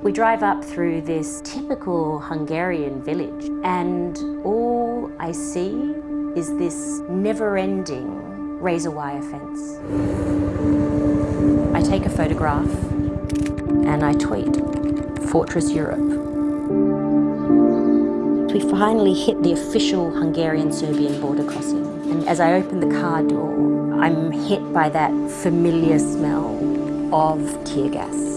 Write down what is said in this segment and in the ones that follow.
We drive up through this typical Hungarian village and all I see is this never-ending razor wire fence. I take a photograph and I tweet, Fortress Europe. We finally hit the official Hungarian-Serbian border crossing and as I open the car door I'm hit by that familiar smell of tear gas.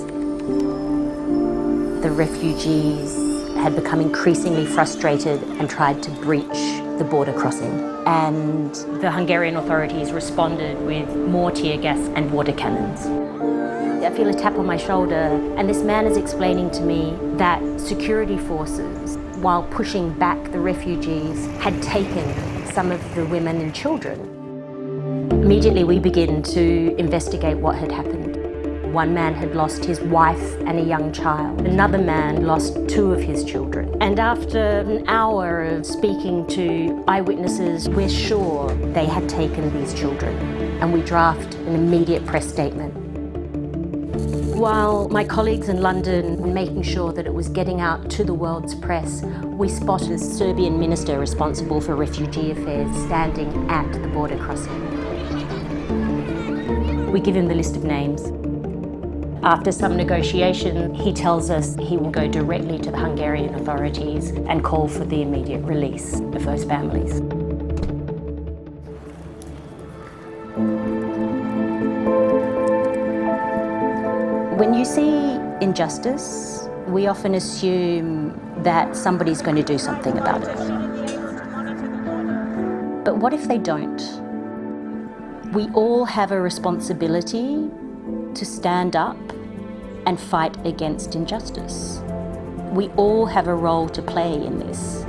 The refugees had become increasingly frustrated and tried to breach the border crossing. And the Hungarian authorities responded with more tear gas and water cannons. I feel a tap on my shoulder and this man is explaining to me that security forces, while pushing back the refugees, had taken some of the women and children. Immediately we begin to investigate what had happened. One man had lost his wife and a young child. Another man lost two of his children. And after an hour of speaking to eyewitnesses, we're sure they had taken these children. And we draft an immediate press statement. While my colleagues in London were making sure that it was getting out to the world's press, we spotted a Serbian minister responsible for refugee affairs standing at the border crossing. We give him the list of names. After some negotiation, he tells us he will go directly to the Hungarian authorities and call for the immediate release of those families. When you see injustice, we often assume that somebody's going to do something about it. But what if they don't? We all have a responsibility to stand up and fight against injustice. We all have a role to play in this.